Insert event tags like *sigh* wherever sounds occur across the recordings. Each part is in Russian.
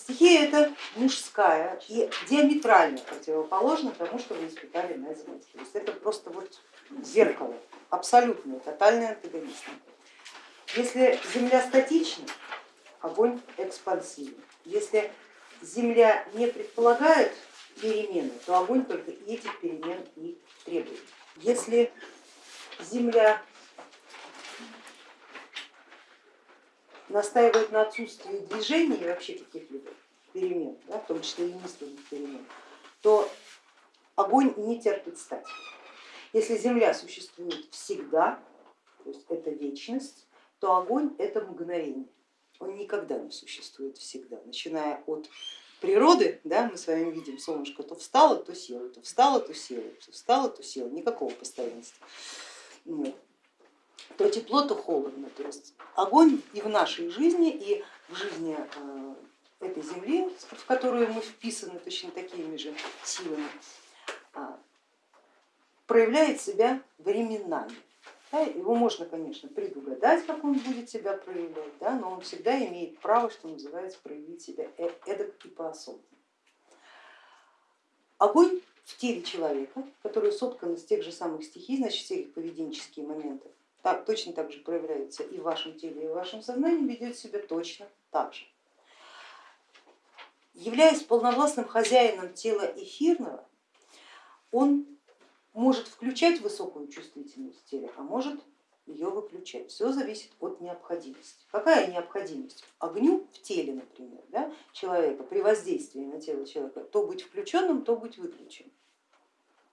Стихия это мужская и диаметрально противоположна тому, что вы испытали на Земле. То есть это просто вот зеркало, абсолютно тотальный антагонист. Если Земля статична, огонь экспансивен. Если Земля не предполагает перемены, то огонь только этих перемен и требует. Если Земля настаивает на отсутствии движения и вообще каких-либо перемен, да, в том числе и мысленных перемен, то огонь не терпит стать. Если Земля существует всегда, то есть это вечность, то огонь это мгновение. Он никогда не существует всегда, начиная от природы, да, мы с вами видим, солнышко то встало, то село, то встало, то село, то встало, то село, никакого постоянства. Нет. То тепло, то холодно. То есть огонь и в нашей жизни, и в жизни э, этой земли, в которую мы вписаны точно такими же силами, а, проявляет себя временами. Его можно, конечно, предугадать, как он будет себя проявлять, да, но он всегда имеет право, что называется, проявить себя э, эдак и по-особому. Огонь в теле человека, который соткан из тех же самых стихий, значит все их поведенческие моменты, так, точно так же проявляется и в вашем теле, и в вашем сознании, ведет себя точно так же. Являясь полновластным хозяином тела эфирного, он может включать высокую чувствительность в теле, а может ее выключать. Все зависит от необходимости. Какая необходимость? Огню в теле, например, да, человека при воздействии на тело человека, то быть включенным, то быть выключенным.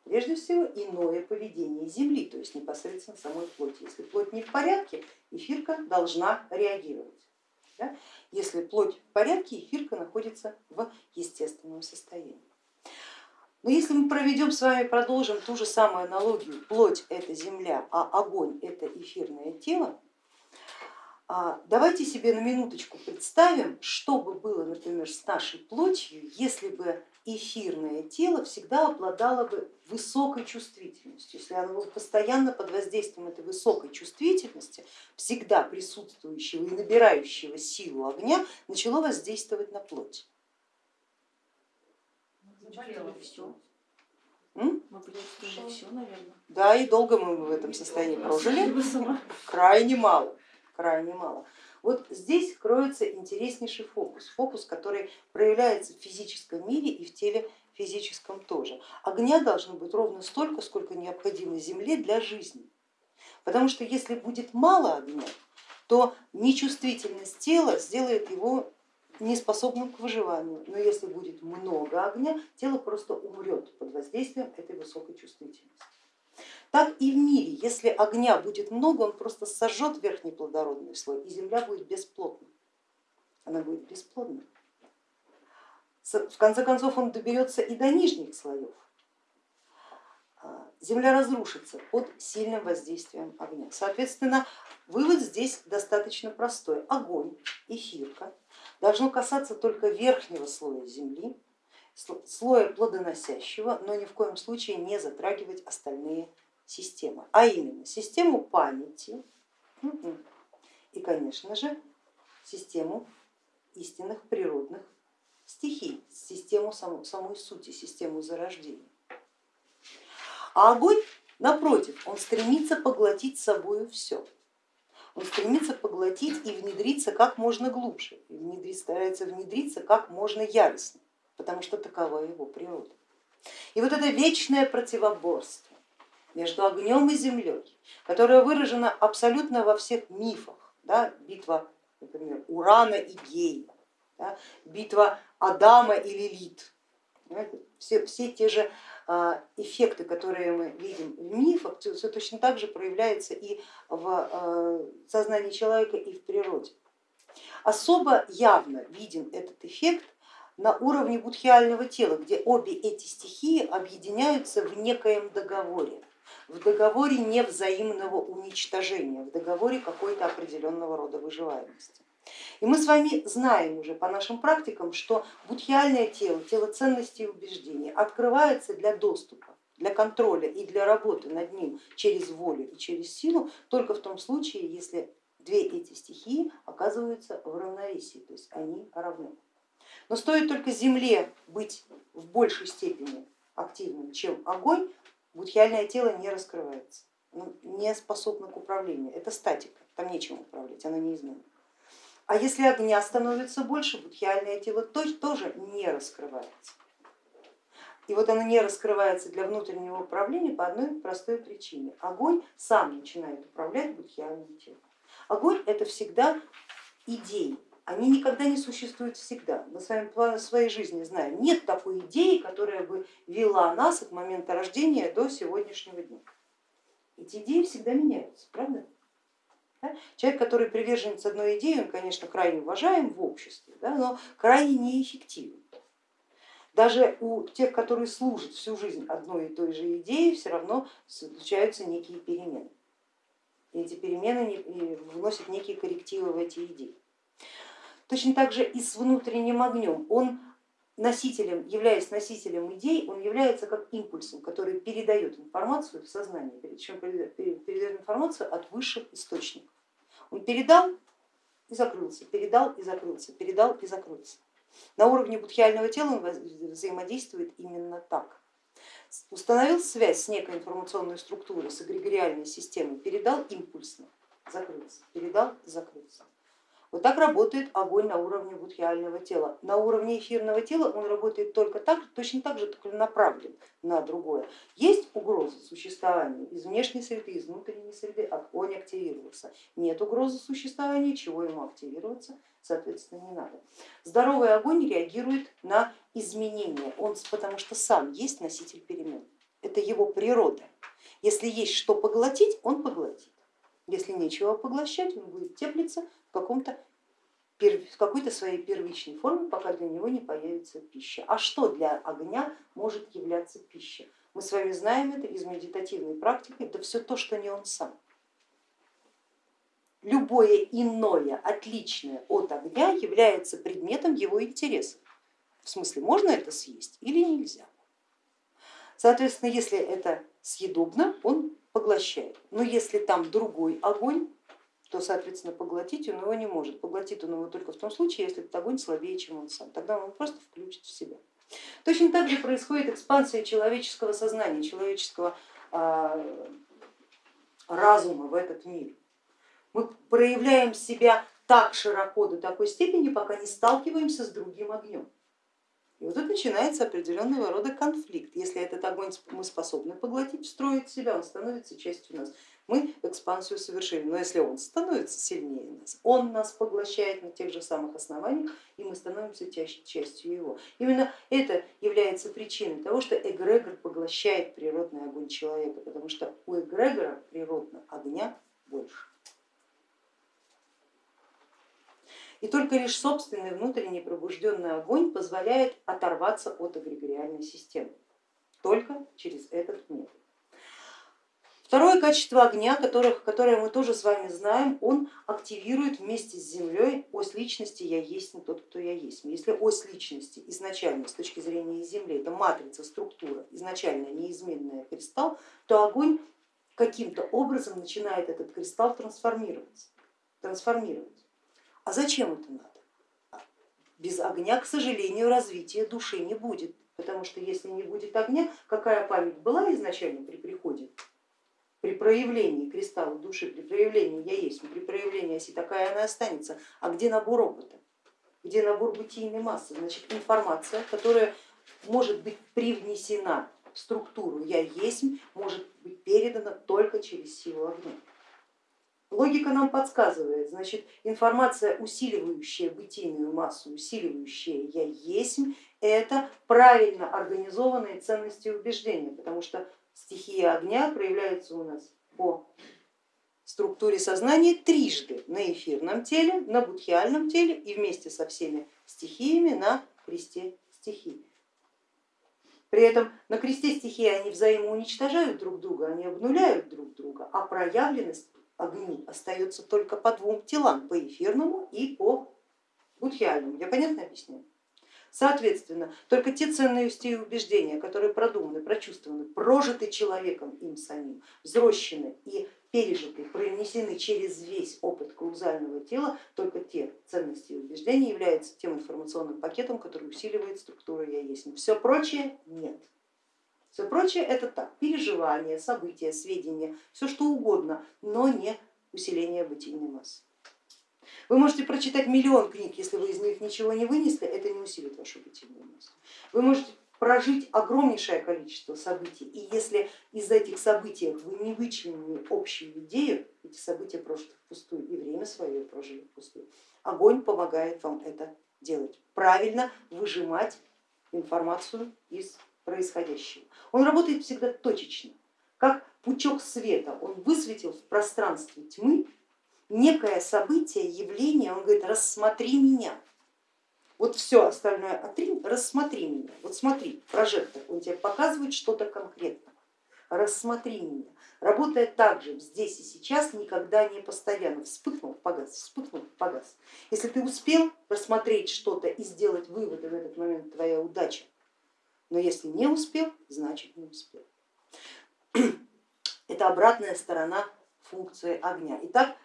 Прежде всего иное поведение Земли, то есть непосредственно самой плоти. Если плоть не в порядке, эфирка должна реагировать. Да? Если плоть в порядке, эфирка находится в естественном состоянии. Но если мы проведем с вами, продолжим ту же самую аналогию, плоть это земля, а огонь это эфирное тело, а, давайте себе на минуточку представим, что бы было, например, с нашей плотью, если бы эфирное тело всегда обладало бы высокой чувствительностью, если оно было постоянно под воздействием этой высокой чувствительности, всегда присутствующего и набирающего силу огня, начало воздействовать на плоть. все. Да, и долго мы в этом состоянии прожили, крайне мало, крайне мало. Вот здесь кроется интереснейший фокус, фокус, который проявляется в физическом мире и в теле физическом тоже. Огня должно быть ровно столько, сколько необходимо Земле для жизни. Потому что если будет мало огня, то нечувствительность тела сделает его неспособным к выживанию, но если будет много огня, тело просто умрет под воздействием этой высокой чувствительности. Так и в мире, если огня будет много, он просто сожжет верхний плодородный слой, и земля будет бесплодна. Она будет бесплодна. В конце концов он доберется и до нижних слоев. А, земля разрушится под сильным воздействием огня. Соответственно, вывод здесь достаточно простой. Огонь, эфирка должно касаться только верхнего слоя земли, слоя плодоносящего, но ни в коем случае не затрагивать остальные системы, а именно систему памяти и, конечно же, систему истинных природных стихий, систему самой сути, систему зарождения. А огонь, напротив, он стремится поглотить собою все он стремится поглотить и внедриться как можно глубже, и внедрить, старается внедриться как можно яростнее, потому что такова его природа. И вот это вечное противоборство между огнем и землей, которое выражено абсолютно во всех мифах, да, битва, например, Урана и Гея, да, битва Адама и Лилит, все, все те же а, эффекты, которые мы видим в мифах, все точно так же проявляется и в а, сознании человека, и в природе. Особо явно виден этот эффект на уровне будхиального тела, где обе эти стихии объединяются в некоем договоре, в договоре невзаимного уничтожения, в договоре какой-то определенного рода выживаемости. И мы с вами знаем уже по нашим практикам, что будхиальное тело, тело ценностей и убеждений открывается для доступа, для контроля и для работы над ним через волю и через силу только в том случае, если две эти стихии оказываются в равновесии, то есть они равны. Но стоит только Земле быть в большей степени активным, чем огонь, будхиальное тело не раскрывается, не способно к управлению. Это статика, там нечем управлять, оно неизменно. А если огня становится больше, будхиальное тело тоже не раскрывается. И вот оно не раскрывается для внутреннего управления по одной простой причине. Огонь сам начинает управлять будхиальным телом. Огонь это всегда идеи, они никогда не существуют всегда. Мы с вами в своей жизни знаем, нет такой идеи, которая бы вела нас от момента рождения до сегодняшнего дня. Эти идеи всегда меняются, правда? Человек, который приверженец одной идеи, он, конечно, крайне уважаем в обществе, да, но крайне неэффективен. Даже у тех, которые служат всю жизнь одной и той же идее, все равно случаются некие перемены. И эти перемены вносят некие коррективы в эти идеи. Точно так же и с внутренним огнем. Он носителем, являясь носителем идей, он является как импульсом, который передает информацию в сознание, причем передает информацию от высших источников. Он передал и закрылся, передал и закрылся, передал и закрылся. На уровне будхиального тела он взаимодействует именно так. Установил связь с некой информационной структурой, с эгрегориальной системой, передал импульсно, закрылся, передал закрылся. Вот так работает огонь на уровне будхиального тела. На уровне эфирного тела он работает только так, точно так же, только направлен на другое. Есть угроза существования из внешней среды, из внутренней среды, огонь активировался. Нет угрозы существования, чего ему активироваться, соответственно, не надо. Здоровый огонь реагирует на изменения, он, потому что сам есть носитель перемен. Это его природа. Если есть что поглотить, он поглотит. Если нечего поглощать, он будет теплиться каком-то в какой-то своей первичной форме, пока для него не появится пища. А что для огня может являться пищей? Мы с вами знаем это из медитативной практики, это все то, что не он сам. Любое иное, отличное от огня является предметом его интереса. В смысле, можно это съесть или нельзя. Соответственно, если это съедобно, он поглощает. Но если там другой огонь, то, соответственно, поглотить он его не может. Поглотит он его только в том случае, если этот огонь слабее, чем он сам. Тогда он просто включит в себя. Точно так же происходит экспансия человеческого сознания, человеческого а, разума в этот мир. Мы проявляем себя так широко до такой степени, пока не сталкиваемся с другим огнем. И вот тут начинается определенного рода конфликт. Если этот огонь мы способны поглотить, встроить в себя, он становится частью нас. Мы экспансию совершили, но если он становится сильнее нас, он нас поглощает на тех же самых основаниях, и мы становимся частью его. Именно это является причиной того, что эгрегор поглощает природный огонь человека, потому что у эгрегора природного огня больше. И только лишь собственный внутренний пробужденный огонь позволяет оторваться от эгрегориальной системы, только через этот метод. Второе качество огня, которых, которое мы тоже с вами знаем, он активирует вместе с Землей ось личности «я есть не тот, кто я есть». Если ось личности изначально с точки зрения Земли, это матрица, структура, изначально неизменная кристалл, то огонь каким-то образом начинает этот кристалл трансформироваться. трансформировать. А зачем это надо? Без огня, к сожалению, развития души не будет, потому что если не будет огня, какая память была изначально при приходе, при проявлении кристалла души, при проявлении я есть, при проявлении оси, такая она останется. А где набор опыта? Где набор бытийной массы? Значит, информация, которая может быть привнесена в структуру я есть, может быть передана только через силу огня. Логика нам подсказывает, значит, информация, усиливающая бытийную массу, усиливающая я есть, это правильно организованные ценности и убеждения, потому что стихия огня проявляется у нас по структуре сознания трижды на эфирном теле, на будхиальном теле и вместе со всеми стихиями на кресте стихий. При этом на кресте стихии они взаимоуничтожают друг друга, они обнуляют друг друга, а проявленность огни остается только по двум телам, по эфирному и по будхиальному. Я понятно объясняю? Соответственно, только те ценности и убеждения, которые продуманы, прочувствованы, прожиты человеком им самим, взрощены и пережиты, пронесены через весь опыт каузального тела, только те ценности и убеждения являются тем информационным пакетом, который усиливает структуру я есть. Все прочее нет. Все прочее это так, переживания, события, сведения, все что угодно, но не усиление бытийной массы. Вы можете прочитать миллион книг, если вы из них ничего не вынесли, это не усилит вашу бытийную массу. Вы можете прожить огромнейшее количество событий, и если из этих событий вы не вычленили общую идею, эти события прожиты впустую и время свое прожили впустую. Огонь помогает вам это делать, правильно выжимать информацию из происходящего. Он работает всегда точечно, как пучок света, он высветил в пространстве тьмы некое событие, явление, он говорит, рассмотри меня. Вот все остальное отринь, рассмотри меня. Вот смотри, прожектор, он тебе показывает что-то конкретно. Рассмотри меня. Работает так же здесь и сейчас, никогда не постоянно. Вспыхнул, погас, вспыхнул, погас. Если ты успел рассмотреть что-то и сделать выводы в этот момент, твоя удача. Но если не успел, значит не успел. *clears throat* Это обратная сторона функции огня. Итак,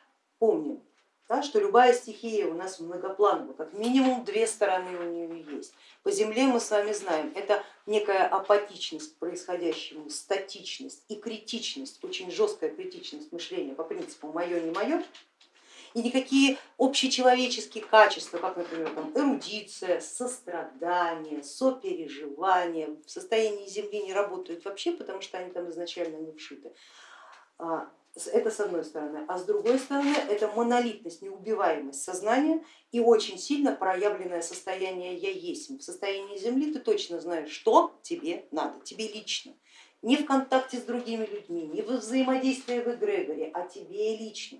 помним, да, что любая стихия у нас многоплановая, как минимум две стороны у нее есть. По земле мы с вами знаем, это некая апатичность к происходящему, статичность и критичность, очень жесткая критичность мышления по принципу мое не мое, и никакие общечеловеческие качества, как, например, там, эрудиция, сострадание, сопереживание в состоянии Земли не работают вообще, потому что они там изначально не вшиты. Это с одной стороны, а с другой стороны это монолитность, неубиваемость сознания и очень сильно проявленное состояние я есть. В состоянии Земли ты точно знаешь, что тебе надо, тебе лично. Не в контакте с другими людьми, не в взаимодействии в эгрегоре, а тебе лично.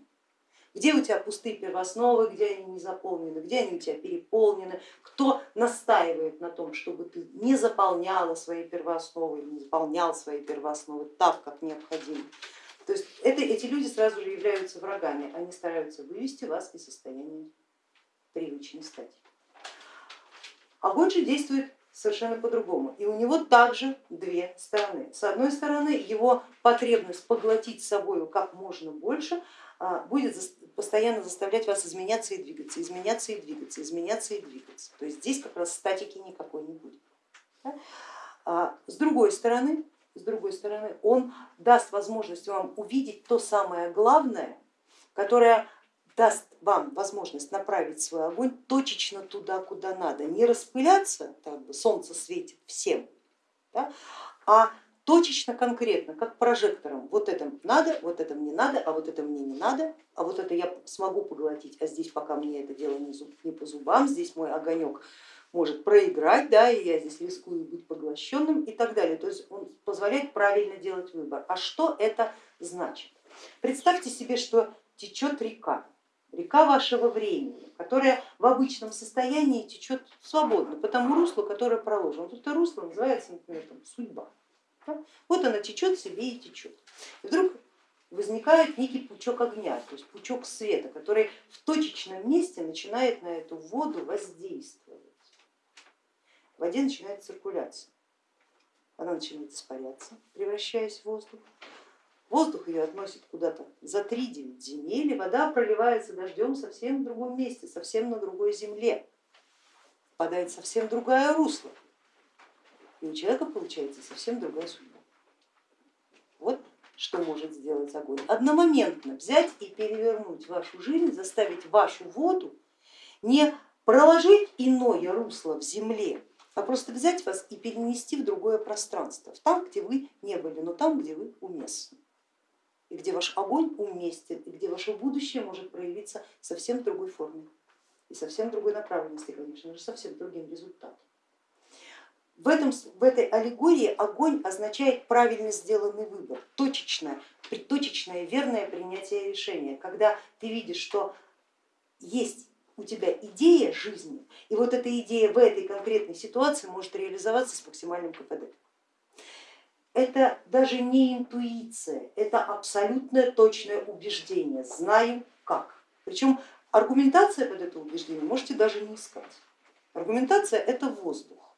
Где у тебя пустые первоосновы, где они не заполнены, где они у тебя переполнены, кто настаивает на том, чтобы ты не заполняла свои первоосновы, не заполнял свои первоосновы так, как необходимо. То есть это, эти люди сразу же являются врагами, они стараются вывести вас из состояния привычной стадии. Огонь же действует совершенно по-другому. И у него также две стороны. С одной стороны, его потребность поглотить собою как можно больше а, будет постоянно заставлять вас изменяться и двигаться, изменяться и двигаться, изменяться и двигаться. То есть здесь как раз статики никакой не будет. А, с другой стороны, с другой стороны, он даст возможность вам увидеть то самое главное, которое даст вам возможность направить свой огонь точечно туда, куда надо, не распыляться, как бы солнце светит всем, да, а точечно, конкретно, как прожектором. Вот это надо, вот это мне надо, а вот это мне не надо, а вот это я смогу поглотить, а здесь пока мне это дело не, по зубам, здесь мой огонек может проиграть, да, и я здесь рискую быть поглощенным и так далее. То есть он позволяет правильно делать выбор. А что это значит? Представьте себе, что течет река, река вашего времени, которая в обычном состоянии течет свободно по тому руслу, которое проложено. Вот это русло называется, например, там, судьба. Вот она течет себе и течет. И вдруг возникает некий пучок огня, то есть пучок света, который в точечном месте начинает на эту воду воздействовать в воде начинает циркуляция. Она начинает испаряться, превращаясь в воздух. Воздух ее относит куда-то за 3-9 земель, и вода проливается дождем совсем в другом месте, совсем на другой земле, впадает совсем другое русло. И у человека получается совсем другая судьба. Вот что может сделать огонь. Одномоментно взять и перевернуть вашу жизнь, заставить вашу воду не проложить иное русло в земле, а просто взять вас и перенести в другое пространство, там, где вы не были, но там, где вы уместны, и где ваш огонь уместен, и где ваше будущее может проявиться совсем в другой форме и совсем другой направленности, конечно же, совсем другим результатом. В, этом, в этой аллегории огонь означает правильно сделанный выбор, точечное, точечное верное принятие решения, когда ты видишь, что есть у тебя идея жизни, и вот эта идея в этой конкретной ситуации может реализоваться с максимальным КПД. Это даже не интуиция, это абсолютное точное убеждение, знаю как. Причем аргументация под это убеждение можете даже не искать. Аргументация это воздух,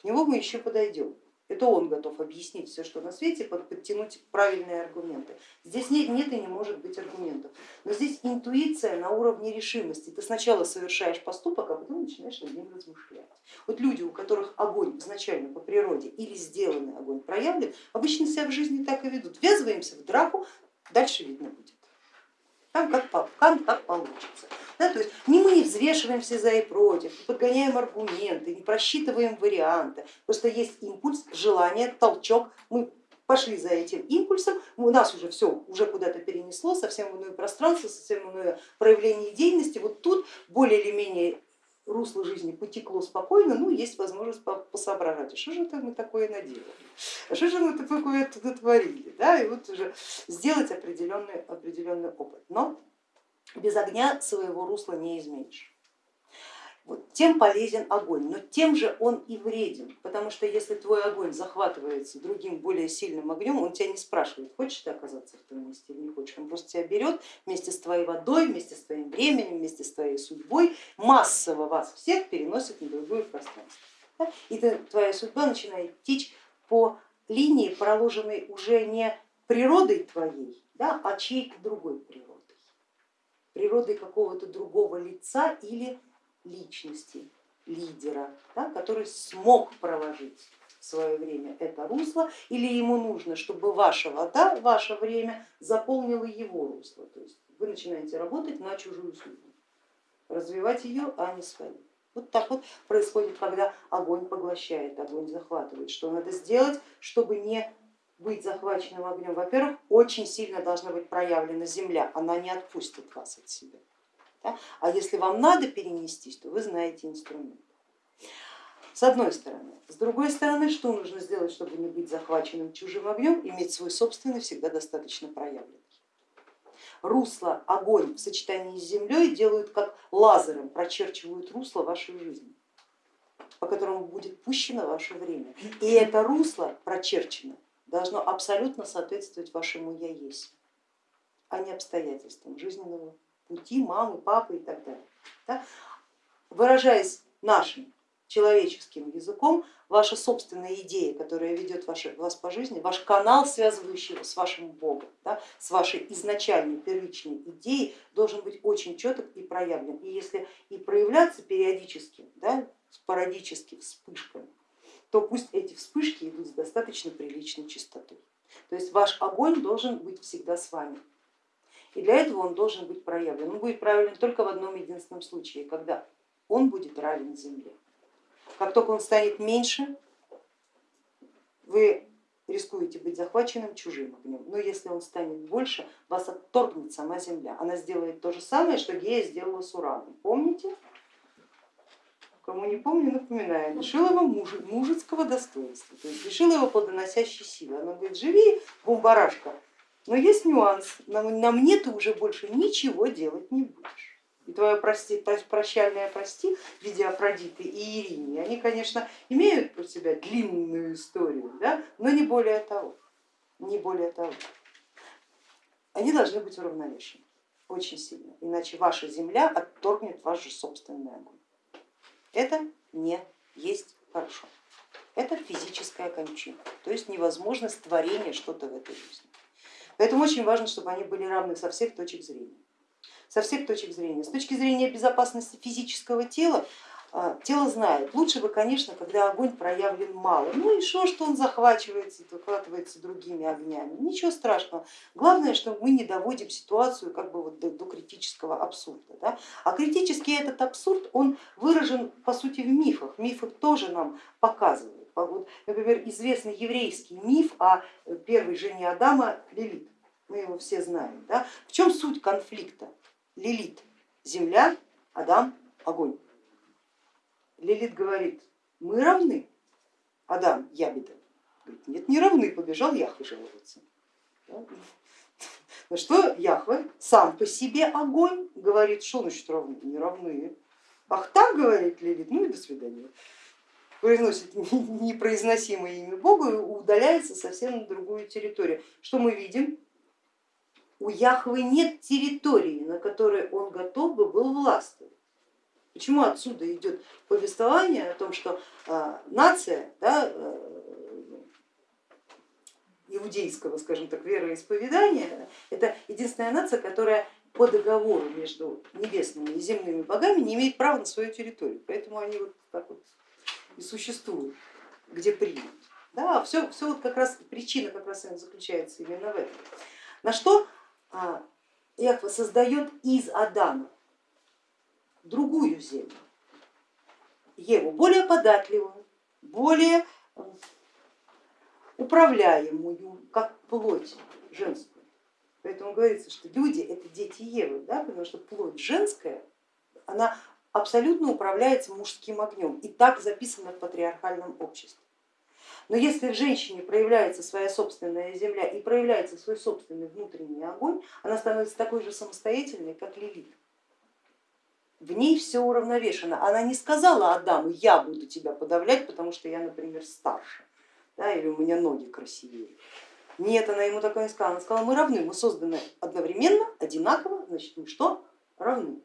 к нему мы еще подойдем. Это он готов объяснить все, что на свете, подтянуть правильные аргументы. Здесь нет, нет и не может быть аргументов. Но здесь интуиция на уровне решимости. Ты сначала совершаешь поступок, а потом начинаешь над ним размышлять. Вот люди, у которых огонь изначально по природе или сделанный огонь проявлен, обычно себя в жизни так и ведут. Ввязываемся в драку, дальше видно будет. Там как, как, как получится. Да, то есть не мы взвешиваем все за и против, не подгоняем аргументы, не просчитываем варианты, просто есть импульс, желание, толчок, мы пошли за этим импульсом, у нас уже все уже куда-то перенесло, совсем в иное пространство, совсем иное проявление деятельности, вот тут более или менее русло жизни потекло спокойно, ну есть возможность посоображать, а что же это мы такое наделали, а что же мы такое творили, да, и вот уже сделать определенный, определенный опыт. Но без огня своего русла не изменишь. Тем полезен огонь, но тем же он и вреден, потому что если твой огонь захватывается другим более сильным огнем, он тебя не спрашивает, хочешь ты оказаться в том месте или не хочешь, он просто тебя берет вместе с твоей водой, вместе с твоим временем, вместе с твоей судьбой, массово вас всех переносит на другое пространство. И твоя судьба начинает течь по линии, проложенной уже не природой твоей, да, а чьей-то другой природой. Природой какого-то другого лица или личности, лидера, да, который смог проложить в свое время это русло, или ему нужно, чтобы ваша вода, ваше время заполнила его русло. То есть вы начинаете работать на чужую судьбу, развивать ее, а не свою. Вот так вот происходит, когда огонь поглощает, огонь захватывает. Что надо сделать, чтобы не быть захваченным огнем, во-первых, очень сильно должна быть проявлена земля, она не отпустит вас от себя. А если вам надо перенестись, то вы знаете инструмент. С одной стороны. С другой стороны, что нужно сделать, чтобы не быть захваченным чужим огнем, иметь свой собственный, всегда достаточно проявленный. Русло, огонь в сочетании с землей делают как лазером, прочерчивают русло вашей жизни, по которому будет пущено ваше время. И это русло прочерчено должно абсолютно соответствовать вашему я есть, а не обстоятельствам жизненного пути мамы, папы и так далее. Да? Выражаясь нашим человеческим языком, ваша собственная идея, которая ведет вас по жизни, ваш канал, связывающий с вашим Богом, да, с вашей изначальной первичной идеей, должен быть очень четок и проявлен. И если и проявляться периодически, да, спорадически, вспышками, то пусть эти вспышки идут с достаточно приличной частотой. То есть ваш огонь должен быть всегда с вами. И для этого он должен быть проявлен. Он будет проявлен только в одном единственном случае, когда он будет равен земле. Как только он станет меньше, вы рискуете быть захваченным чужим огнем. Но если он станет больше, вас отторгнет сама земля. Она сделает то же самое, что Гея сделала с Ураном. Помните? кому не помню, напоминаю, лишил его мужа, мужицкого достоинства, то есть лишил его плодоносящей силы. Она говорит, живи, бумбарашка, но есть нюанс, на, на мне ты уже больше ничего делать не будешь. И твое прости, прощальное прости в виде Афродиты и Ирини, они, конечно, имеют про себя длинную историю, да, но не более того, не более того. Они должны быть уравновешены очень сильно, иначе ваша земля отторгнет ваш же собственный огонь. Это не есть хорошо. Это физическая кончина, то есть невозможность творения что-то в этой жизни. Поэтому очень важно, чтобы они были равны со всех точек зрения. Со всех точек зрения. С точки зрения безопасности физического тела а, тело знает. Лучше бы, конечно, когда огонь проявлен мало. Ну и что, что он захвачивается, захватывается другими огнями. Ничего страшного. Главное, что мы не доводим ситуацию как бы вот до, до критического абсурда. Да? А критический этот абсурд, он выражен по сути в мифах. Мифы тоже нам показывают. Вот, например, известный еврейский миф о первой жене Адама Лилит. Мы его все знаем. Да? В чем суть конфликта? Лилит, земля, Адам, огонь. Лилит говорит, мы равны. Адам Ябеда говорит, нет, не равны, побежал Яхве жаловаться. На что Яхве сам по себе огонь говорит, что значит равны, не равны. Ах так, говорит Лилит, ну и до свидания. Произносит *laughs* непроизносимое имя Бога и удаляется совсем на другую территорию. Что мы видим? У Яхвы нет территории, на которой он готов бы был властвовать. Почему отсюда идет повествование о том, что а, нация, да, э, иудейского, скажем так, вероисповедания, это единственная нация, которая по договору между небесными и земными богами не имеет права на свою территорию, поэтому они вот так вот и существуют, где принят. Да, все, все вот как раз причина как раз заключается именно в этом. На что Яхва создает из Адама другую землю, Еву, более податливую, более управляемую, как плоть женскую. Поэтому говорится, что люди это дети Евы, да, потому что плоть женская, она абсолютно управляется мужским огнем и так записано в патриархальном обществе. Но если в женщине проявляется своя собственная земля и проявляется свой собственный внутренний огонь, она становится такой же самостоятельной, как Лилит. В ней все уравновешено. Она не сказала Адаму, я буду тебя подавлять, потому что я, например, старше, да, или у меня ноги красивее. Нет, она ему такое не сказала. Она сказала, мы равны, мы созданы одновременно, одинаково, значит мы что? Равны.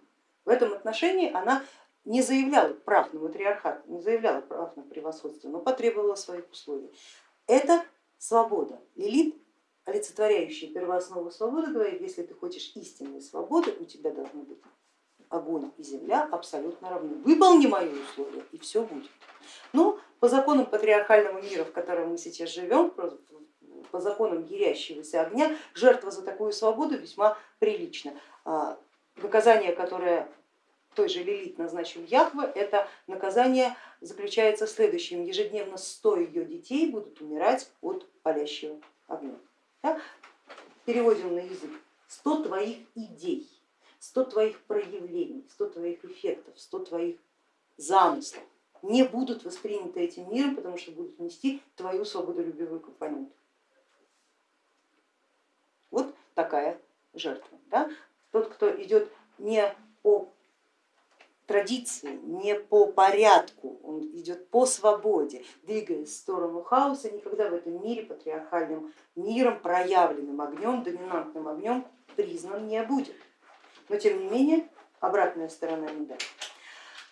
В этом отношении она не заявляла прав на матриархат, не заявляла прав на превосходство, но потребовала своих условий. Это свобода. Лилит, олицетворяющая первооснову свободы, говорит, если ты хочешь истинной свободы, у тебя должны быть огонь и земля абсолютно равны. Выполни мои условия и все будет. Но по законам патриархального мира, в котором мы сейчас живем, по законам ярящегося огня, жертва за такую свободу весьма прилична. Наказание, которое той же Лилит назначил Яхва, это наказание заключается в следующем. Ежедневно 100 ее детей будут умирать от палящего огня. Переводим на язык. 100 твоих идей, 100 твоих проявлений, 100 твоих эффектов, 100 твоих замыслов не будут восприняты этим миром, потому что будут нести твою свободолюбивую компоненту. Вот такая жертва. Да? Тот, кто идет не по традиции, не по порядку, он идет по свободе, двигаясь в сторону хаоса, никогда в этом мире патриархальным миром, проявленным огнем, доминантным огнем признан не будет. Но тем не менее обратная сторона медали.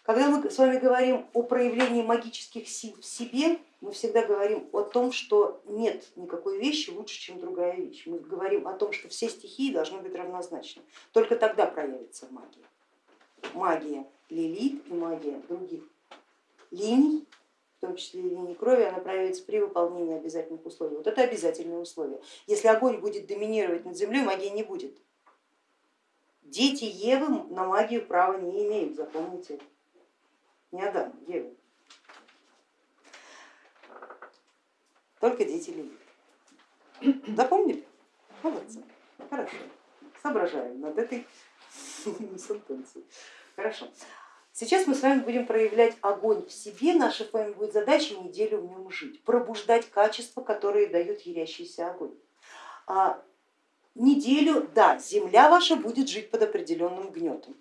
Когда мы с вами говорим о проявлении магических сил в себе, мы всегда говорим о том, что нет никакой вещи лучше, чем другая вещь. Мы говорим о том, что все стихии должны быть равнозначны. Только тогда проявится магия. Магия Лилит и магия других линий, в том числе и линии крови, она проявится при выполнении обязательных условий. Вот это обязательное условие. Если огонь будет доминировать над землей, магии не будет. Дети Евы на магию права не имеют, запомните. Не Адам, Ева. Только дети Лилит. Запомнили? Молодцы. Хорошо. Соображаем над этой *laughs* сентенцией. Хорошо. Сейчас мы с вами будем проявлять огонь в себе, наша с вами будет задача неделю в нем жить, пробуждать качества, которые дают ярящийся огонь. А неделю, да, земля ваша будет жить под определенным гнетом.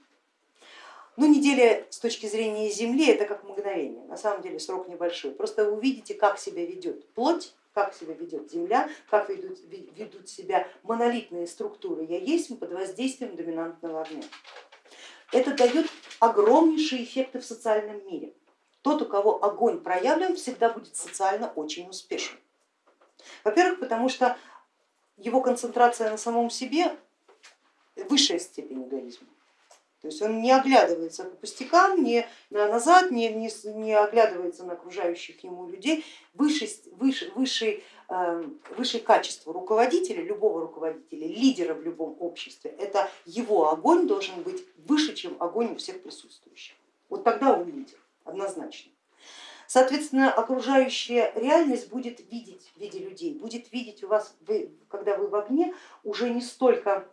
Но неделя с точки зрения Земли это как мгновение, на самом деле срок небольшой. Просто вы увидите, как себя ведет плоть, как себя ведет Земля, как ведут, ведут себя монолитные структуры я есть под воздействием доминантного огня это дает огромнейшие эффекты в социальном мире. Тот, у кого огонь проявлен, всегда будет социально очень успешен. Во-первых, потому что его концентрация на самом себе высшая степень эгоизма. То есть он не оглядывается по пустякам, не назад, не, не, не оглядывается на окружающих ему людей. Высший, выше, высший, высшее качество руководителя, любого руководителя, лидера в любом обществе, это его огонь должен быть выше, чем огонь у всех присутствующих. Вот тогда он лидер, однозначно. Соответственно, окружающая реальность будет видеть в виде людей, будет видеть у вас, вы, когда вы в огне, уже не столько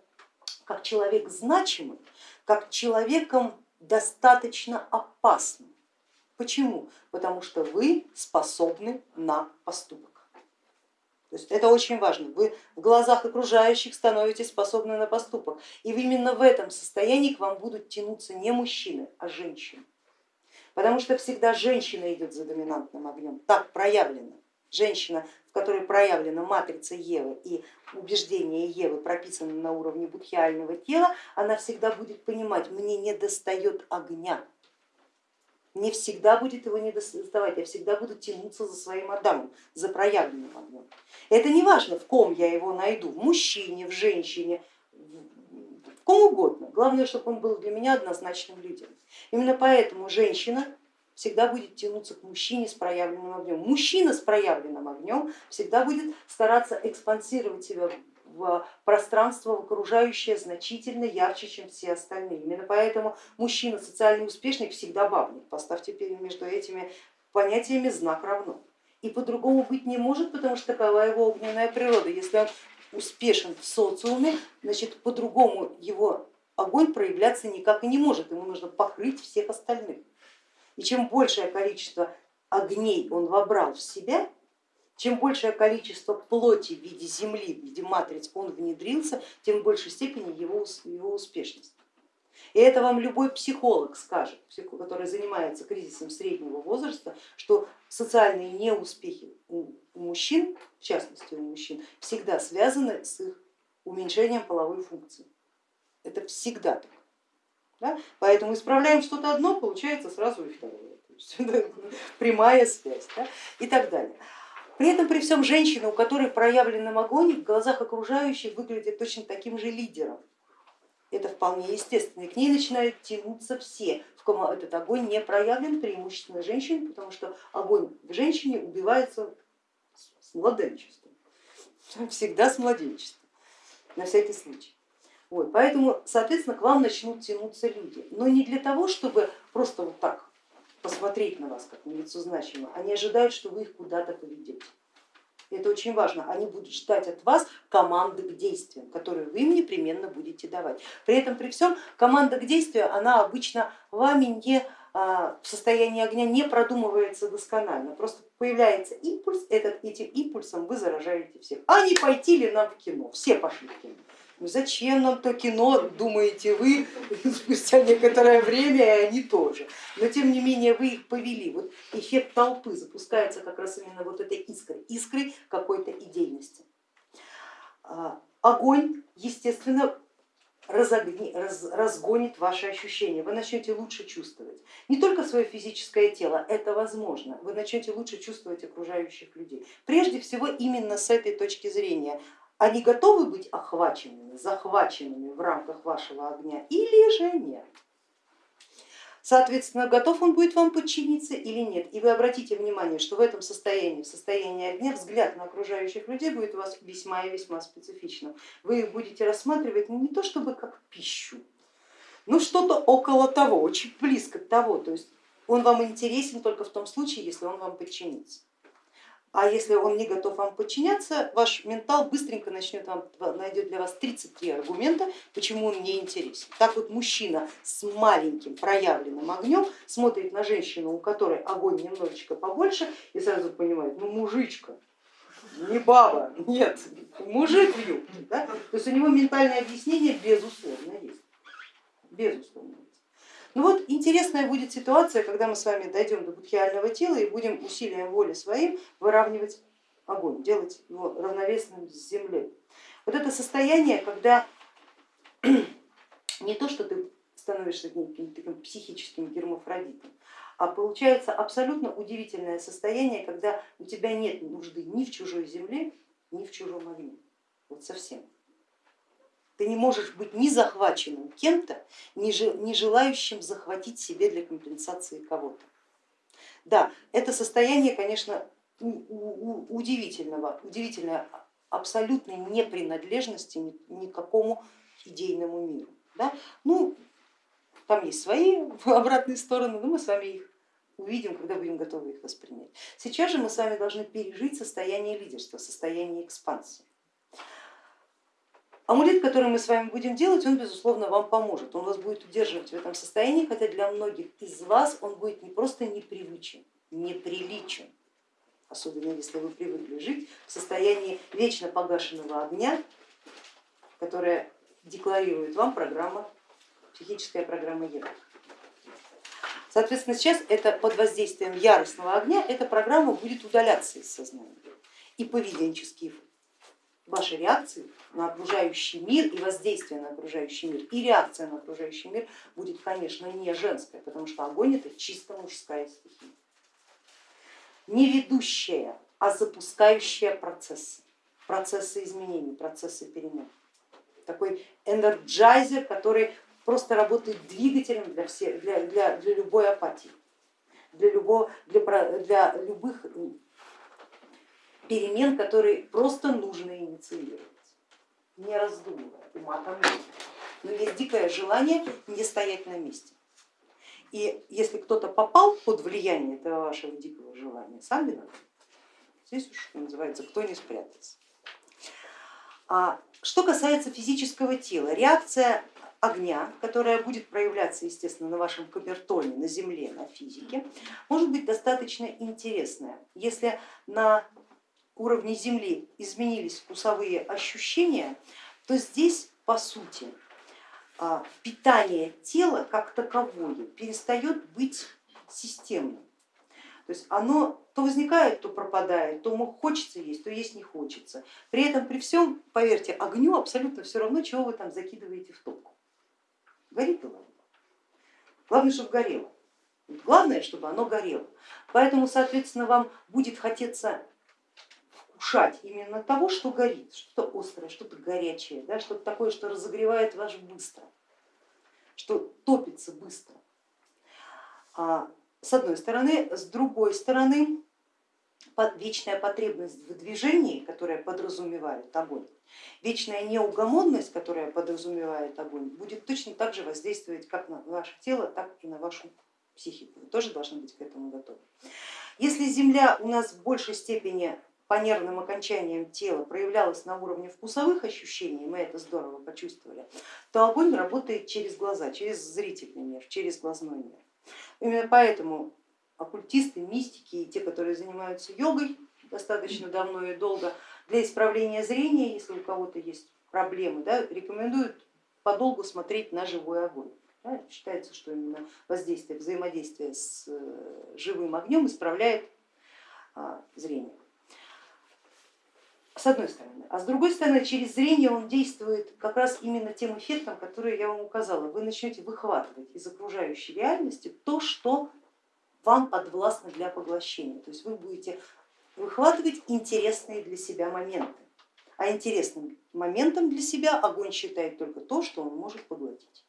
как человек значимый, как человеком достаточно опасным. Почему? Потому что вы способны на поступок. То есть это очень важно. Вы в глазах окружающих становитесь способны на поступок. И именно в этом состоянии к вам будут тянуться не мужчины, а женщины. Потому что всегда женщина идет за доминантным огнем, так проявлено. Женщина в которой проявлена матрица Евы и убеждения Евы прописаны на уровне будхиального тела, она всегда будет понимать, мне не достает огня. Не всегда будет его не доставать, я всегда буду тянуться за своим Адамом, за проявленным огнем. Это не важно, в ком я его найду, в мужчине, в женщине, в ком угодно. Главное, чтобы он был для меня однозначным лидером. Именно поэтому женщина всегда будет тянуться к мужчине с проявленным огнем. Мужчина с проявленным огнем всегда будет стараться экспансировать себя в пространство в окружающее значительно ярче, чем все остальные. Именно поэтому мужчина социально успешный всегда бабник. Поставьте между этими понятиями знак равно. И по-другому быть не может, потому что такова его огненная природа. Если он успешен в социуме, значит по-другому его огонь проявляться никак и не может, ему нужно покрыть всех остальных. И чем большее количество огней он вобрал в себя, чем большее количество плоти в виде земли, в виде матриц он внедрился, тем в большей степени его, его успешность. И это вам любой психолог скажет, который занимается кризисом среднего возраста, что социальные неуспехи у мужчин, в частности у мужчин, всегда связаны с их уменьшением половой функции. Это всегда так. Да? Поэтому исправляем что-то одно, получается сразу и второе. *laughs* Прямая связь да? и так далее. При этом при всем женщина, у которой проявлен огонь, в глазах окружающих выглядит точно таким же лидером. Это вполне естественно. И к ней начинают тянуться все, в ком этот огонь не проявлен, преимущественно женщин, потому что огонь в женщине убивается с младенчеством, *laughs* всегда с младенчеством, на всякий случай. Вот, поэтому, соответственно, к вам начнут тянуться люди, но не для того, чтобы просто вот так посмотреть на вас как на лицо значимое, они ожидают, что вы их куда-то поведете. Это очень важно, они будут ждать от вас команды к действиям, которые вы им непременно будете давать. При этом при всем команда к действию, она обычно вами не а, в состоянии огня не продумывается досконально, просто появляется импульс, этот, этим импульсом вы заражаете всех. А не пойти ли нам в кино? Все пошли в кино. Ну зачем нам то кино, думаете вы, *laughs* спустя некоторое время и они тоже. Но тем не менее вы их повели. Вот эффект толпы запускается как раз именно вот этой искрой, искрой какой-то идейности. А, огонь, естественно, разогни, раз, разгонит ваши ощущения, вы начнете лучше чувствовать. Не только свое физическое тело, это возможно, вы начнете лучше чувствовать окружающих людей. Прежде всего именно с этой точки зрения они готовы быть охваченными, захваченными в рамках вашего огня или же нет. Соответственно, готов он будет вам подчиниться или нет. И вы обратите внимание, что в этом состоянии, в состоянии огня, взгляд на окружающих людей будет у вас весьма и весьма специфичным. Вы их будете рассматривать не то чтобы как пищу, но что-то около того, очень близко к того. То есть он вам интересен только в том случае, если он вам подчинится. А если он не готов вам подчиняться, ваш ментал быстренько начнет вам, найдет для вас 33 аргумента, почему он не интересен. Так вот мужчина с маленьким проявленным огнем смотрит на женщину, у которой огонь немножечко побольше и сразу понимает, ну мужичка, не баба, нет, мужик в юбке. Да? То есть у него ментальное объяснение безусловно есть, безусловно. Ну вот интересная будет ситуация, когда мы с вами дойдем до будхиального тела и будем усилием воли своим выравнивать огонь, делать его равновесным с землей. Вот это состояние, когда *clears throat* не то, что ты становишься неким таким психическим гермафродитом, а получается абсолютно удивительное состояние, когда у тебя нет нужды ни в чужой земле, ни в чужом огне, вот совсем. Ты не можешь быть ни захваченным кем-то, ни желающим захватить себе для компенсации кого-то. Да, это состояние, конечно, удивительного, удивительной абсолютной непринадлежности никакому идейному миру. Да? Ну, там есть свои *laughs* обратные стороны, но мы с вами их увидим, когда будем готовы их воспринять. Сейчас же мы с вами должны пережить состояние лидерства, состояние экспансии. Амулет, который мы с вами будем делать, он безусловно вам поможет, он вас будет удерживать в этом состоянии, хотя для многих из вас он будет не просто непривычен, неприличен, особенно если вы привыкли жить в состоянии вечно погашенного огня, которое декларирует вам программа, психическая программа Ева. Соответственно, сейчас это под воздействием яростного огня эта программа будет удаляться из сознания. И поведенческие ваши реакции на окружающий мир и воздействие на окружающий мир, и реакция на окружающий мир будет, конечно, не женская, потому что огонь это чисто мужская стихия. Не ведущая, а запускающая процессы, процессы изменений, процессы перемен. Такой энерджайзер, который просто работает двигателем для, всех, для, для, для любой апатии, для, любого, для, для любых перемен, которые просто нужно инициировать, не раздумывая, ума там нет. Но есть дикое желание не стоять на месте. И если кто-то попал под влияние этого вашего дикого желания, сам виноват. Здесь уж, что называется, кто не спрятался. А что касается физического тела, реакция огня, которая будет проявляться, естественно, на вашем камертоне, на земле, на физике, может быть достаточно интересная. Если на уровне Земли изменились вкусовые ощущения, то здесь по сути а, питание тела как таковое перестает быть системным. То есть оно то возникает, то пропадает, то хочется есть, то есть не хочется. При этом при всем, поверьте, огню абсолютно все равно, чего вы там закидываете в топку. Горит голова. Главное, чтобы горело. Главное, чтобы оно горело. Поэтому, соответственно, вам будет хотеться вкушать именно того, что горит, что-то острое, что-то горячее, да, что-то такое, что разогревает вас быстро, что топится быстро. А, с одной стороны, с другой стороны, вечная потребность в движении, которая подразумевает огонь, вечная неугомонность, которая подразумевает огонь, будет точно так же воздействовать как на ваше тело, так и на вашу психику. Вы тоже должны быть к этому готовы. Если Земля у нас в большей степени по нервным окончаниям тела проявлялось на уровне вкусовых ощущений, мы это здорово почувствовали, то огонь работает через глаза, через зрительный мир, через глазной мир. Именно поэтому оккультисты, мистики и те, которые занимаются йогой достаточно давно и долго, для исправления зрения, если у кого-то есть проблемы, да, рекомендуют подолгу смотреть на живой огонь. Да, считается, что именно воздействие, взаимодействие с э, живым огнем исправляет а, зрение с одной стороны. А с другой стороны, через зрение он действует как раз именно тем эффектом, который я вам указала. Вы начнете выхватывать из окружающей реальности то, что вам подвластно для поглощения. То есть вы будете выхватывать интересные для себя моменты. А интересным моментом для себя огонь считает только то, что он может поглотить.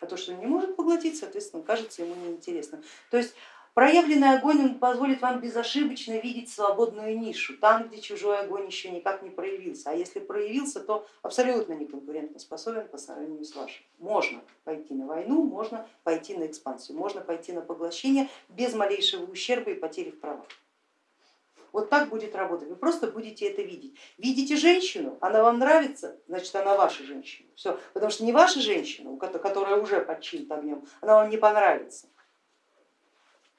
А то, что он не может поглотить, соответственно, кажется ему неинтересным. То есть Проявленный огонь позволит вам безошибочно видеть свободную нишу, там, где чужой огонь еще никак не проявился. А если проявился, то абсолютно не конкурентоспособен по сравнению с вашим. Можно пойти на войну, можно пойти на экспансию, можно пойти на поглощение без малейшего ущерба и потери в правах. Вот так будет работать, вы просто будете это видеть. Видите женщину, она вам нравится, значит она ваша женщина. Все, потому что не ваша женщина, которая уже подчинена огнем, она вам не понравится.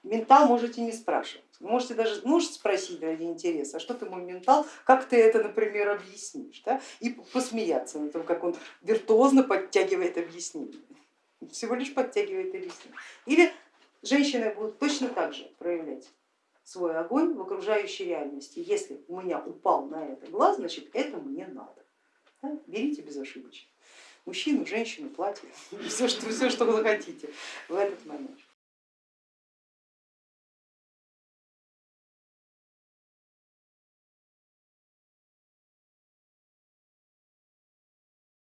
Ментал можете не спрашивать. Можете даже можете спросить ради интереса, а что ты мой ментал, как ты это, например, объяснишь, да? и посмеяться на том, как он виртуозно подтягивает объяснение. Всего лишь подтягивает объяснение. Или женщины будут точно так же проявлять свой огонь в окружающей реальности. Если у меня упал на это глаз, значит это мне надо. Да? Берите безошибочно. Мужчину, женщину, платье, *laughs* все что, все, что вы захотите в этот момент.